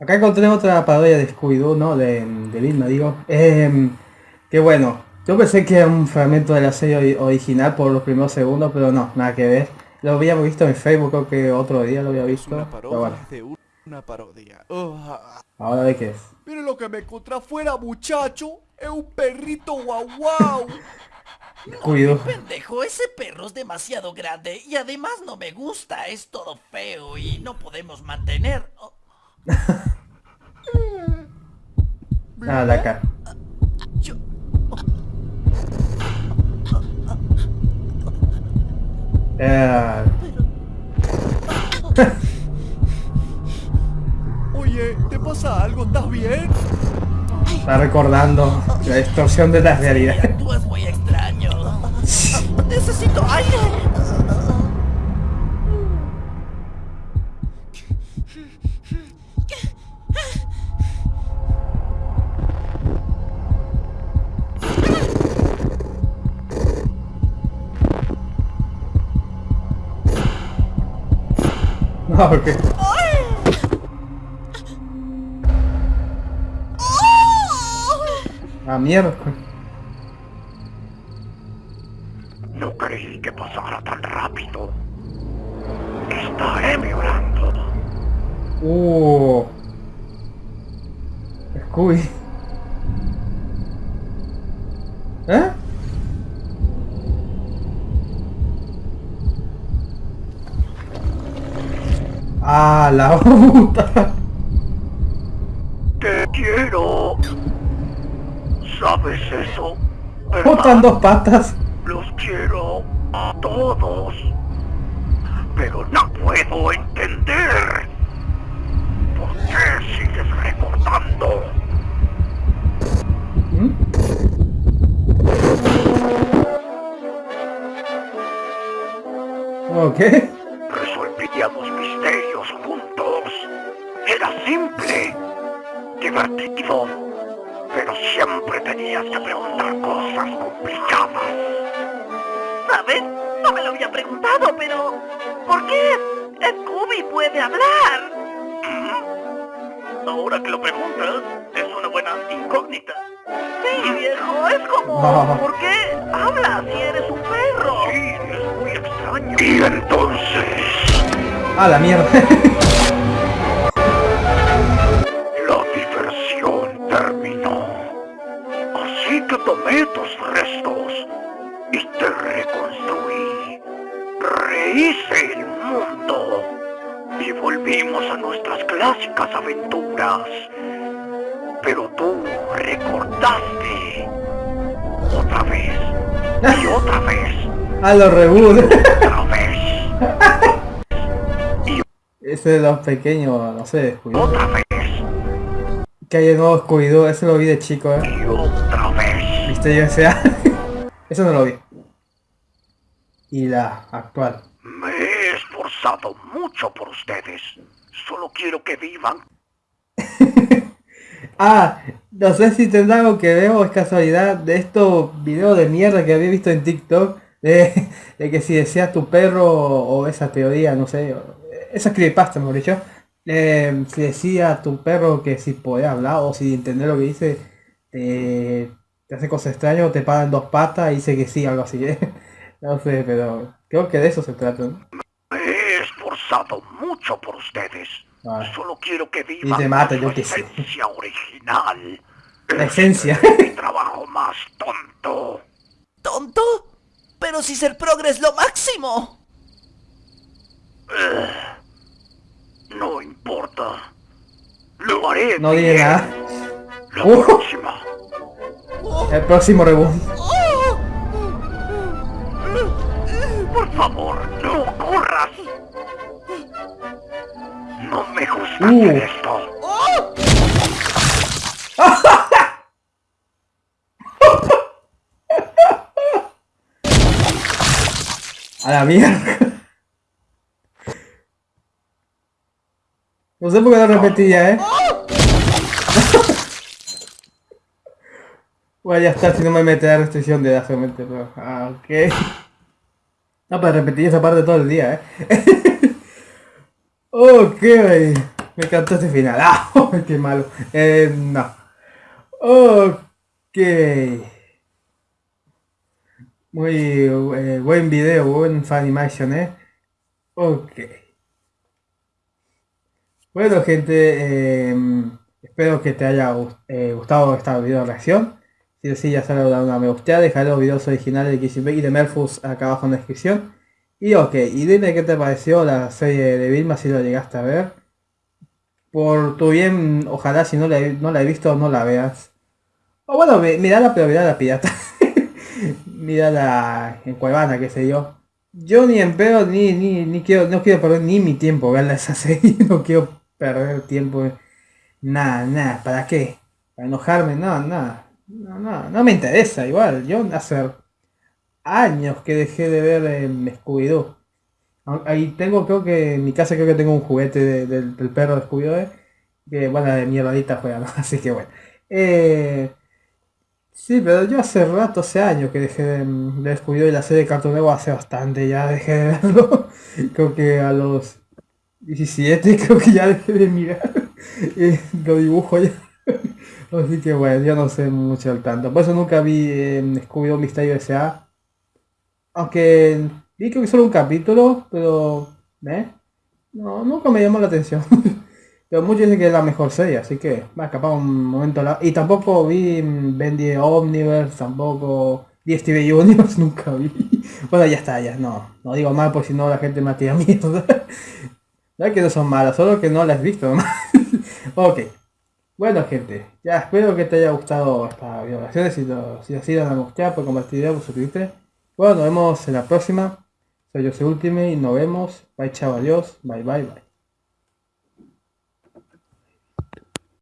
Acá encontré otra parodia de Scooby-Doo, ¿no? De, de Vilma, digo. Eh, que bueno, yo pensé que era un fragmento de la serie original por los primeros segundos, pero no, nada que ver. Lo habíamos visto en Facebook, creo que otro día lo había visto. Una Pero parodia bueno, de una parodia. Ah. ahora de qué es. Miren lo que me encontré afuera, muchacho. Es un perrito guau guau. Scooby-Doo. Pendejo, ese perro es demasiado grande y además no me gusta, es todo feo y no podemos mantener. Oh, Ah, de acá. Eh, Oye, ¿te pasa algo? ¿Estás bien? está recordando la distorsión de la realidad. Actúas muy extraño. Necesito aire. No, porque... Ah, mierda. No creí que pasara tan rápido. Está empeorando. Uh. Scooby. ¿Eh? La puta. Te quiero. ¿Sabes eso? Botan dos patas. Los quiero a todos. Pero no puedo entender. ¿Por qué sigues recordando? ¿Mm? Ok. Resolvíamos misterios juntos. Era simple, divertido, pero siempre tenías que preguntar cosas complicadas. ¿Sabes? No me lo había preguntado, pero... ¿Por qué Scooby puede hablar? Ahora que lo preguntas, es una buena incógnita. Sí, viejo, es como... ¿Por qué hablas si eres un perro? Sí, es muy extraño. Y entonces, Ah, la mierda. la diversión terminó. Así que tomé tus restos y te reconstruí. Rehice el mundo y volvimos a nuestras clásicas aventuras. Pero tú recordaste otra vez y otra vez, Ah, los reboot. Ese de los pequeños, no sé, Scooby-Doo. otra vez Que hay de nuevo Scooby-Doo, ese lo vi de chico, eh. y otra vez. Misterio S.A. Eso no lo vi. Y la actual. Me he esforzado mucho por ustedes. Solo quiero que vivan Ah, no sé si tendrá algo que ver o es casualidad de estos videos de mierda que había visto en TikTok. De, de que si decía tu perro o esa teoría, no sé, o- esa creepypasta mejor dicho. eh, si decía a tu perro que si podía hablar o si entender lo que dice, te, te hace cosas extrañas o te paran dos patas y dice que sí, algo así. ¿eh? No sé, pero creo que de eso se trata. ¿no? Me he esforzado mucho por ustedes. Ah. Solo quiero que vivan te mata, con yo sé. esencia original. La Este esencia. es mi trabajo más tonto. ¿Tonto? Pero si ser progre es lo máximo. No importa. Lo haré No bien. nada. La Uh. próxima. El próximo reboot. Por favor, no corras. No me gusta Uh. hacer esto. A la mierda. No sé por qué lo repetía, eh. bueno, ya está, si no me mete la restricción de edad solamente, pero... Ah, ok. No, para repetir esa parte todo el día, eh. ok. Me encantó este final. ¡Ah! ¡Qué malo! Eh, no. Ok. Muy eh, buen video, buen Funimation, ¿eh? Ok. Bueno, gente, em, espero que te haya eh, gustado esta video reacción. Si es así, ya sabes, dar una me gusta, dejar los videos originales de Kissing y de Merfus acá abajo en la descripción. Y ok, y dime qué te pareció la serie de Vilma si lo llegaste a ver. Por tu bien, ojalá si no la, no la he visto no la veas. O bueno, mirala, pero la pirata. la en Cuevana, qué sé yo. Yo ni en pedo, ni, ni, ni quiero, no quiero perder ni mi tiempo verla esa serie. No quiero perder tiempo. Nada, nada, ¿para qué? ¿Para enojarme? No, nada. No, no, no me interesa igual. Yo hace años que dejé de ver en Scooby-Doo. Ahí tengo, creo que en mi casa creo que tengo un juguete del, perro de Scooby-Doo. Eh, que bueno, de mierdadita juega, Así que bueno. Eh, sí, pero yo hace rato, hace años que dejé de, de Scooby-Doo y la serie de Cartoon Network hace bastante ya dejé de verlo. creo que a los 17 creo que ya dejé de mirar. Eh, lo dibujo ya. Así que bueno, yo no sé mucho al tanto. Por eso nunca vi eh, Scooby-Doo Misterio S.A. Aunque vi que solo un capítulo, pero... ¿eh? No, nunca me llamó la atención. pero muchos dicen que es la mejor serie, así que va a escapar un momento. La... Y tampoco vi Bendy Omniverse, tampoco vi Steve Universe, nunca vi. bueno, ya está, ya no. No digo mal por si no la gente me tira mierda. No que no son malas, solo que no las he visto. ok. Bueno gente, ya espero que te haya gustado esta video. Si, lo, si así, dale a gustar, por compartir por suscribirte. Bueno, nos vemos en la próxima. Soy Jose Ultime y nos vemos. Bye, chao, adiós. Bye, bye, bye.